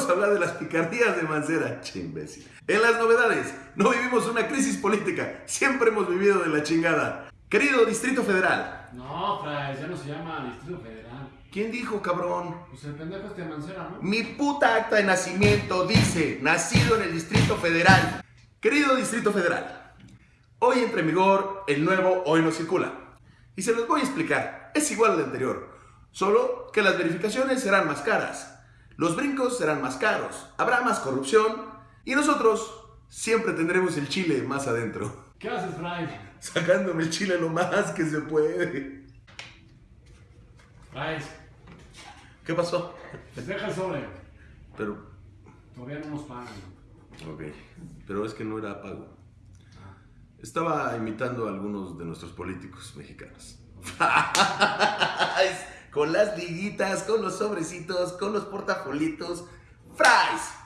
vamos a hablar de las picardías de Mancera. Che, imbécil. En las novedades, no vivimos una crisis política, siempre hemos vivido de la chingada. Querido Distrito Federal. No, Fray, ya no se llama Distrito Federal. ¿Quién dijo, cabrón? Pues el pendejo este Mancera, ¿no? Mi puta acta de nacimiento dice, nacido en el Distrito Federal. Querido Distrito Federal, hoy entra en vigor el nuevo Hoy no circula. Y se los voy a explicar, es igual al anterior, solo que las verificaciones serán más caras, los brincos serán más caros, habrá más corrupción y nosotros siempre tendremos el chile más adentro. ¿Qué haces, Fray? Sacándome el chile lo más que se puede. Fray, ¿Qué pasó? deja el sobre. Pero, Todavía no nos pagan. ok, pero es que no era pago. Estaba imitando a algunos de nuestros políticos mexicanos. Con las liguitas, con los sobrecitos, con los portafolitos. ¡Fries!